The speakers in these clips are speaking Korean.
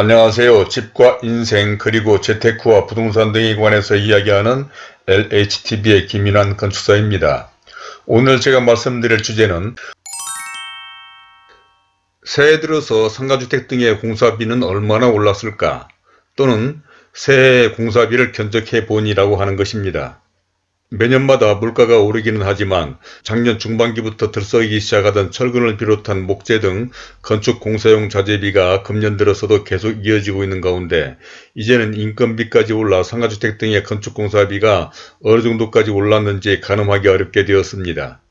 안녕하세요. 집과 인생 그리고 재테크와 부동산 등에 관해서 이야기하는 LHTV의 김인환 건축사입니다. 오늘 제가 말씀드릴 주제는 새해 들어서 상가주택 등의 공사비는 얼마나 올랐을까 또는 새해 공사비를 견적해 보니라고 하는 것입니다. 매년마다 물가가 오르기는 하지만 작년 중반기부터 들썩이기 시작하던 철근을 비롯한 목재 등 건축 공사용 자재비가 금년 들어서도 계속 이어지고 있는 가운데 이제는 인건비까지 올라 상가주택 등의 건축공사비가 어느 정도까지 올랐는지 가늠하기 어렵게 되었습니다.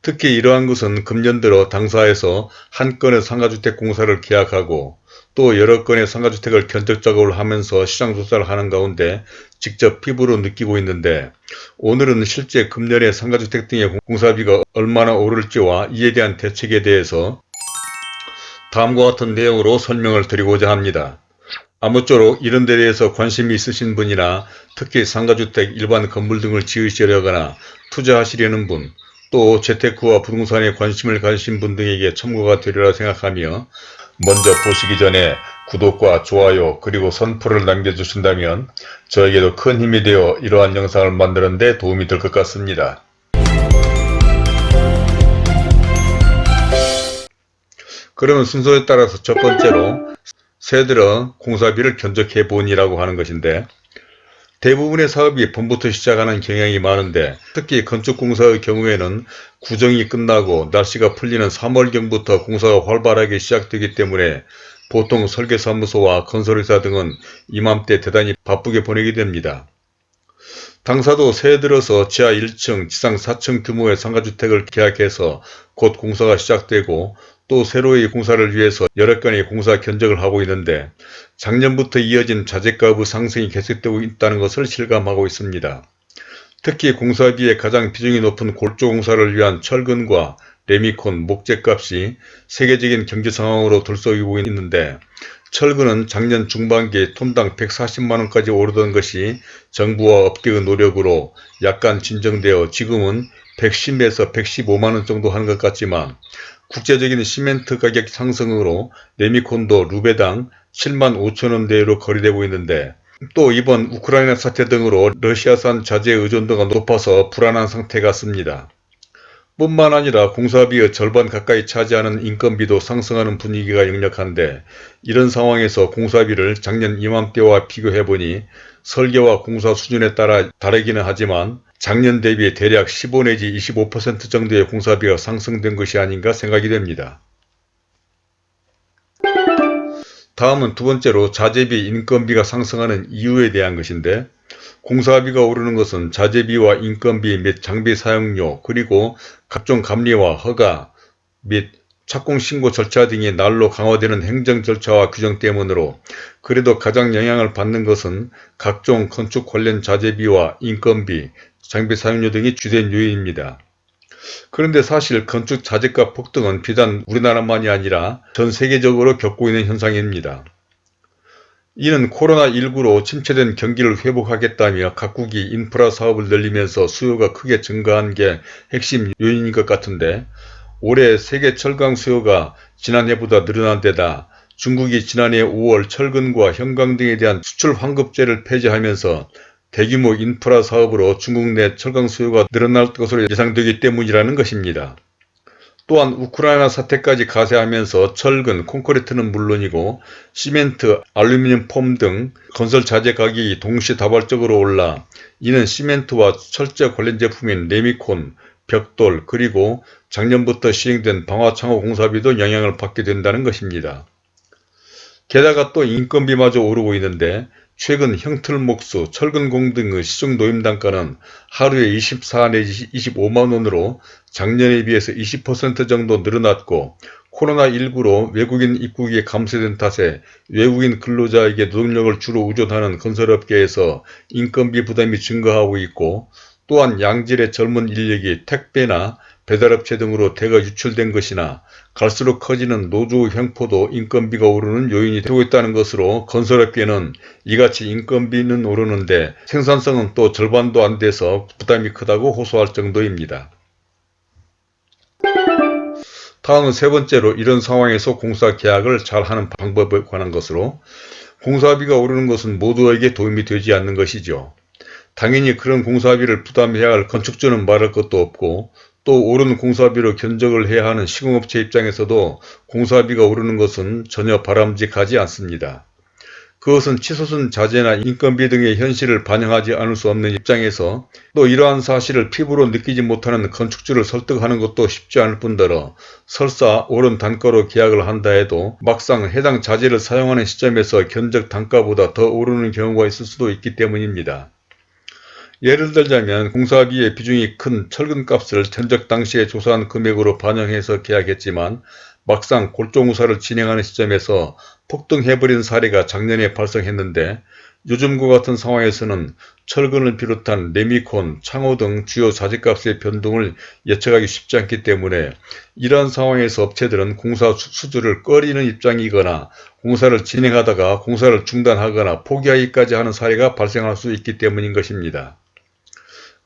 특히 이러한 것은 금년 들어 당사에서 한 건의 상가주택 공사를 계약하고 또 여러 건의 상가주택을 견적 작업을 하면서 시장 조사를 하는 가운데 직접 피부로 느끼고 있는데 오늘은 실제 금년의 상가주택 등의 공사비가 얼마나 오를지와 이에 대한 대책에 대해서 다음과 같은 내용으로 설명을 드리고자 합니다. 아무쪼록 이런 데 대해서 관심이 있으신 분이나 특히 상가주택, 일반 건물 등을 지으시려거나 투자하시려는 분, 또 재테크와 부동산에 관심을 가지신 분 등에게 참고가 되리라 생각하며 먼저 보시기 전에 구독과 좋아요 그리고 선풀을 남겨주신다면 저에게도 큰 힘이 되어 이러한 영상을 만드는 데 도움이 될 것 같습니다. 그러면 순서에 따라서 첫 번째로 새들어 공사비를 견적해 보니라고 하는 것인데 대부분의 사업이 봄부터 시작하는 경향이 많은데 특히 건축공사의 경우에는 구정이 끝나고 날씨가 풀리는 3월경부터 공사가 활발하게 시작되기 때문에 보통 설계사무소와 건설회사 등은 이맘때 대단히 바쁘게 보내게 됩니다. 당사도 새해 들어서 지하 1층, 지상 4층 규모의 상가주택을 계약해서 곧 공사가 시작되고 또 새로이 공사를 위해서 여러 건의 공사 견적을 하고 있는데 작년부터 이어진 자재값의 상승이 계속되고 있다는 것을 실감하고 있습니다. 특히 공사비의 가장 비중이 높은 골조 공사를 위한 철근과 레미콘, 목재값이 세계적인 경제 상황으로 들썩이고 있는데 철근은 작년 중반기에 톤당 140만원까지 오르던 것이 정부와 업계의 노력으로 약간 진정되어 지금은 110에서 115만원 정도 하는 것 같지만 국제적인 시멘트 가격 상승으로 레미콘도 루베당 7만 5천원대로 거래되고 있는데 또 이번 우크라이나 사태 등으로 러시아산 자재 의존도가 높아서 불안한 상태 같습니다. 뿐만 아니라 공사비의 절반 가까이 차지하는 인건비도 상승하는 분위기가 역력한데 이런 상황에서 공사비를 작년 이맘때와 비교해보니 설계와 공사 수준에 따라 다르기는 하지만 작년 대비 대략 15 내지 25% 정도의 공사비가 상승된 것이 아닌가 생각이 됩니다. 다음은 두 번째로 자재비 인건비가 상승하는 이유에 대한 것인데 공사비가 오르는 것은 자재비와 인건비 및 장비 사용료 그리고 각종 감리와 허가 및 착공 신고 절차 등이 날로 강화되는 행정 절차와 규정 때문으로 그래도 가장 영향을 받는 것은 각종 건축 관련 자재비와 인건비, 장비 사용료 등이 주된 요인입니다. 그런데 사실 건축 자재값 폭등은 비단 우리나라만이 아니라 전 세계적으로 겪고 있는 현상입니다. 이는 코로나19로 침체된 경기를 회복하겠다며 각국이 인프라 사업을 늘리면서 수요가 크게 증가한 게 핵심 요인인 것 같은데 올해 세계 철강 수요가 지난해보다 늘어난 데다 중국이 지난해 5월 철근과 형광 등에 대한 수출 환급제를 폐지하면서 대규모 인프라 사업으로 중국 내 철강 수요가 늘어날 것으로 예상되기 때문이라는 것입니다. 또한 우크라이나 사태까지 가세하면서 철근, 콘크리트는 물론이고 시멘트, 알루미늄 폼 등 건설 자재 가격이 동시다발적으로 올라 이는 시멘트와 철제 관련 제품인 레미콘, 벽돌 그리고 작년부터 시행된 방화창호 공사비도 영향을 받게 된다는 것입니다. 게다가 또 인건비마저 오르고 있는데 최근 형틀목수, 철근공 등의 시중 노임단가는 하루에 24 내지 25만원으로 작년에 비해서 20% 정도 늘어났고 코로나19로 외국인 입국이 감소된 탓에 외국인 근로자에게 노동력을 주로 의존하는 건설업계에서 인건비 부담이 증가하고 있고 또한 양질의 젊은 인력이 택배나 배달업체 등으로 대거 유출된 것이나 갈수록 커지는 노조 횡포도 인건비가 오르는 요인이 되고 있다는 것으로 건설업계는 이같이 인건비는 오르는데 생산성은 또 절반도 안 돼서 부담이 크다고 호소할 정도입니다. 다음은 세 번째로 이런 상황에서 공사 계약을 잘 하는 방법에 관한 것으로 공사비가 오르는 것은 모두에게 도움이 되지 않는 것이죠. 당연히 그런 공사비를 부담해야 할 건축주는 말할 것도 없고 또 오른 공사비로 견적을 해야 하는 시공업체 입장에서도 공사비가 오르는 것은 전혀 바람직하지 않습니다. 그것은 치솟은 자재나 인건비 등의 현실을 반영하지 않을 수 없는 입장에서 또 이러한 사실을 피부로 느끼지 못하는 건축주를 설득하는 것도 쉽지 않을 뿐더러 설사 오른 단가로 계약을 한다 해도 막상 해당 자재를 사용하는 시점에서 견적 단가보다 더 오르는 경우가 있을 수도 있기 때문입니다. 예를 들자면 공사비의 비중이 큰 철근값을 견적 당시에 조사한 금액으로 반영해서 계약했지만 막상 골조무사를 진행하는 시점에서 폭등해버린 사례가 작년에 발생했는데 요즘과 같은 상황에서는 철근을 비롯한 레미콘, 창호 등 주요 자재값의 변동을 예측하기 쉽지 않기 때문에 이러한 상황에서 업체들은 공사 수주를 꺼리는 입장이거나 공사를 진행하다가 공사를 중단하거나 포기하기까지 하는 사례가 발생할 수 있기 때문인 것입니다.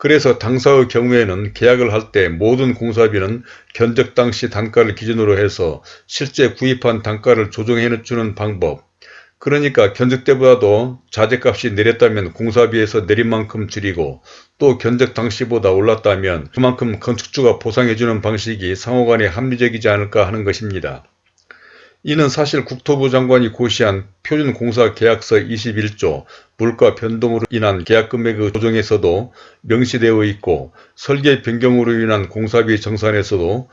그래서 당사의 경우에는 계약을 할 때 모든 공사비는 견적 당시 단가를 기준으로 해서 실제 구입한 단가를 조정해 주는 방법 그러니까 견적 때보다도 자재값이 내렸다면 공사비에서 내린 만큼 줄이고 또 견적 당시보다 올랐다면 그만큼 건축주가 보상해 주는 방식이 상호간에 합리적이지 않을까 하는 것입니다. 이는 사실 국토부 장관이 고시한 표준공사 계약서 21조 물가 변동으로 인한 계약금액의 조정에서도 명시되어 있고 설계 변경으로 인한 공사비 정산에서도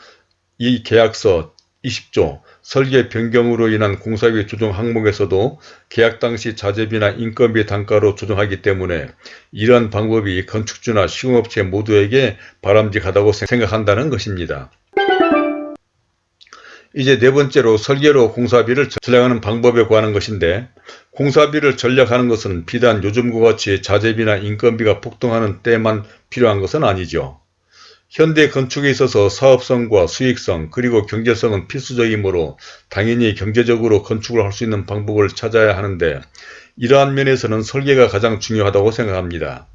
이 계약서 20조 설계 변경으로 인한 공사비 조정 항목에서도 계약 당시 자재비나 인건비 단가로 조정하기 때문에 이러한 방법이 건축주나 시공업체 모두에게 바람직하다고 생각한다는 것입니다. 이제 네 번째로 설계로 공사비를 전략하는 방법에 관한 것인데 공사비를 전략하는 것은 비단 요즘과 같이 자재비나 인건비가 폭등하는 때만 필요한 것은 아니죠. 현대 건축에 있어서 사업성과 수익성 그리고 경제성은 필수적이므로 당연히 경제적으로 건축을 할 수 있는 방법을 찾아야 하는데 이러한 면에서는 설계가 가장 중요하다고 생각합니다.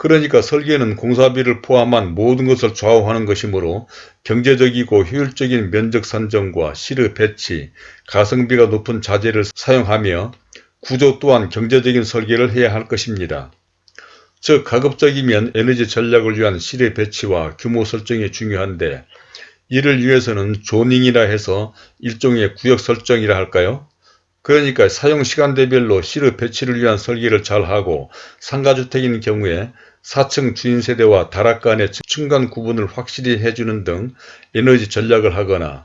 그러니까 설계는 공사비를 포함한 모든 것을 좌우하는 것이므로 경제적이고 효율적인 면적 산정과 시르 배치, 가성비가 높은 자재를 사용하며 구조 또한 경제적인 설계를 해야 할 것입니다. 즉 가급적이면 에너지 전략을 위한 시르 배치와 규모 설정이 중요한데 이를 위해서는 조닝이라 해서 일종의 구역 설정이라 할까요? 그러니까 사용 시간 대별로 시르 배치를 위한 설계를 잘하고 상가주택인 경우에 4층 주인세대와 다락 간의 층간 구분을 확실히 해주는 등 에너지 전략을 하거나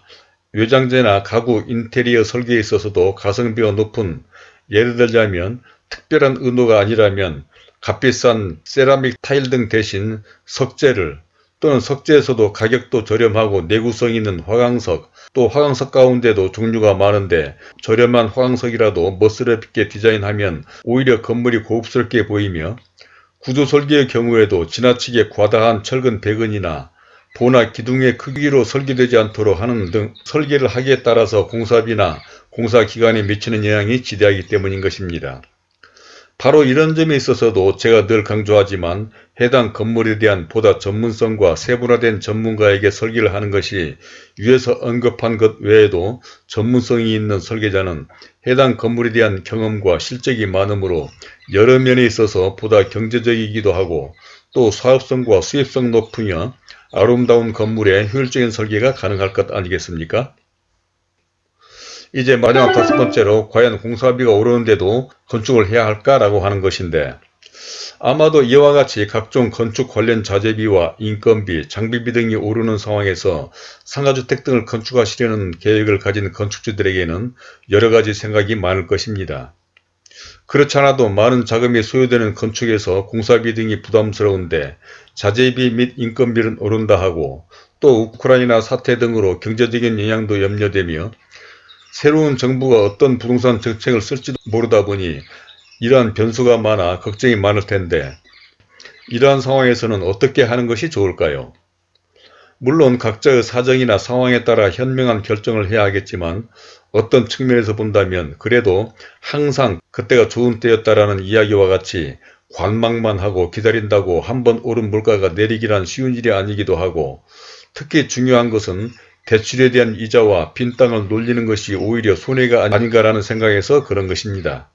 외장재나 가구 인테리어 설계에 있어서도 가성비가 높은 예를 들자면 특별한 의도가 아니라면 값비싼 세라믹 타일 등 대신 석재를 또는 석재에서도 가격도 저렴하고 내구성 있는 화강석 또 화강석 가운데도 종류가 많은데 저렴한 화강석이라도 멋스럽게 디자인하면 오히려 건물이 고급스럽게 보이며 구조 설계의 경우에도 지나치게 과다한 철근 배근이나 보나 기둥의 크기로 설계되지 않도록 하는 등 설계를 하기에 따라서 공사비나 공사기간에 미치는 영향이 지대하기 때문인 것입니다. 바로 이런 점에 있어서도 제가 늘 강조하지만 해당 건물에 대한 보다 전문성과 세분화된 전문가에게 설계를 하는 것이 위에서 언급한 것 외에도 전문성이 있는 설계자는 해당 건물에 대한 경험과 실적이 많으므로 여러 면에 있어서 보다 경제적이기도 하고 또 사업성과 수입성 높으며 아름다운 건물의 효율적인 설계가 가능할 것 아니겠습니까? 이제 마지막 다섯 번째로 과연 공사비가 오르는데도 건축을 해야 할까라고 하는 것인데 아마도 이와 같이 각종 건축 관련 자재비와 인건비, 장비비 등이 오르는 상황에서 상가주택 등을 건축하시려는 계획을 가진 건축주들에게는 여러가지 생각이 많을 것입니다. 그렇지 않아도 많은 자금이 소요되는 건축에서 공사비 등이 부담스러운데 자재비 및 인건비는 오른다 하고 또 우크라이나 사태 등으로 경제적인 영향도 염려되며 새로운 정부가 어떤 부동산 정책을 쓸지도 모르다 보니 이러한 변수가 많아 걱정이 많을 텐데 이러한 상황에서는 어떻게 하는 것이 좋을까요? 물론 각자의 사정이나 상황에 따라 현명한 결정을 해야 하겠지만 어떤 측면에서 본다면 그래도 항상 그때가 좋은 때였다라는 이야기와 같이 관망만 하고 기다린다고 한번 오른 물가가 내리기란 쉬운 일이 아니기도 하고 특히 중요한 것은 대출에 대한 이자와 빈 땅을 놀리는 것이 오히려 손해가 아닌가라는 생각에서 그런 것입니다.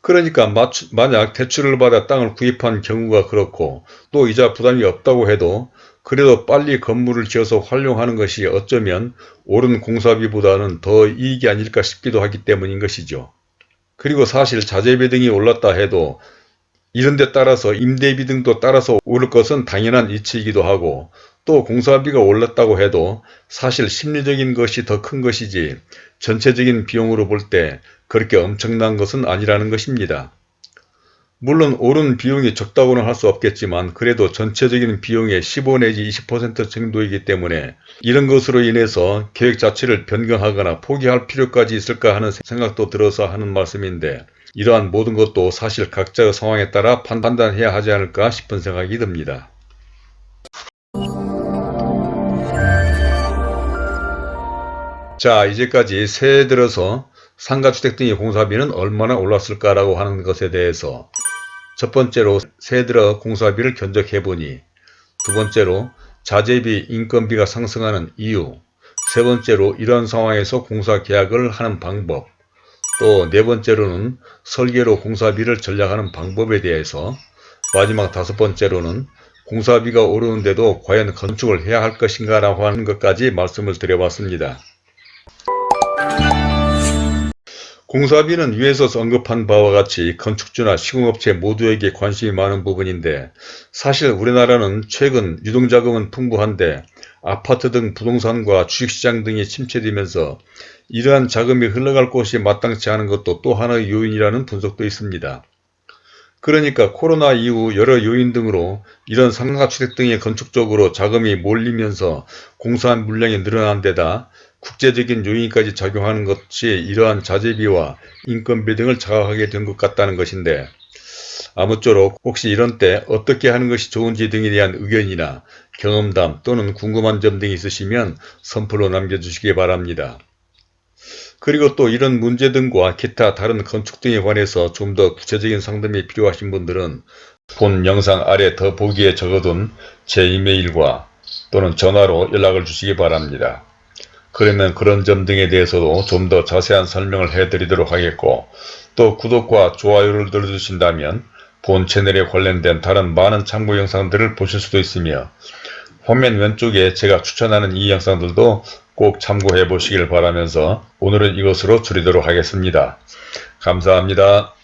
그러니까 만약 대출을 받아 땅을 구입한 경우가 그렇고 또 이자 부담이 없다고 해도 그래도 빨리 건물을 지어서 활용하는 것이 어쩌면 옳은 공사비보다는 더 이익이 아닐까 싶기도 하기 때문인 것이죠. 그리고 사실 자재비 등이 올랐다 해도 이런 데 따라서 임대비 등도 따라서 오를 것은 당연한 이치이기도 하고 또 공사비가 올랐다고 해도 사실 심리적인 것이 더 큰 것이지 전체적인 비용으로 볼 때 그렇게 엄청난 것은 아니라는 것입니다. 물론 오른 비용이 적다고는 할 수 없겠지만 그래도 전체적인 비용의 15 내지 20% 정도이기 때문에 이런 것으로 인해서 계획 자체를 변경하거나 포기할 필요까지 있을까 하는 생각도 들어서 하는 말씀인데 이러한 모든 것도 사실 각자의 상황에 따라 판단해야 하지 않을까 싶은 생각이 듭니다. 자 이제까지 새해 들어서 상가주택 등의 공사비는 얼마나 올랐을까라고 하는 것에 대해서 첫 번째로 새해 들어 공사비를 견적해보니 두 번째로 자재비, 인건비가 상승하는 이유 세 번째로 이러한 상황에서 공사 계약을 하는 방법 또 네 번째로는 설계로 공사비를 전략하는 방법에 대해서 마지막 다섯 번째로는 공사비가 오르는데도 과연 건축을 해야 할 것인가 라고 하는 것까지 말씀을 드려봤습니다. 공사비는 위에서 언급한 바와 같이 건축주나 시공업체 모두에게 관심이 많은 부분인데 사실 우리나라는 최근 유동자금은 풍부한데 아파트 등 부동산과 주식시장 등이 침체되면서 이러한 자금이 흘러갈 곳이 마땅치 않은 것도 또 하나의 요인이라는 분석도 있습니다. 그러니까 코로나 이후 여러 요인 등으로 이런 상가주택 등의 건축 쪽으로 자금이 몰리면서 공사한 물량이 늘어난 데다 국제적인 요인까지 작용하는 것이 이러한 자재비와 인건비 등을 자각하게 된 것 같다는 것인데 아무쪼록 혹시 이런 때 어떻게 하는 것이 좋은지 등에 대한 의견이나 경험담 또는 궁금한 점 등이 있으시면 선플로 남겨주시기 바랍니다. 그리고 또 이런 문제 등과 기타 다른 건축 등에 관해서 좀 더 구체적인 상담이 필요하신 분들은 본 영상 아래 더 보기에 적어둔 제 이메일과 또는 전화로 연락을 주시기 바랍니다. 그러면 그런 점 등에 대해서도 좀 더 자세한 설명을 해드리도록 하겠고 또 구독과 좋아요를 눌러주신다면 본 채널에 관련된 다른 많은 참고 영상들을 보실 수도 있으며 화면 왼쪽에 제가 추천하는 이 영상들도 꼭 참고해 보시길 바라면서 오늘은 이것으로 줄이도록 하겠습니다. 감사합니다.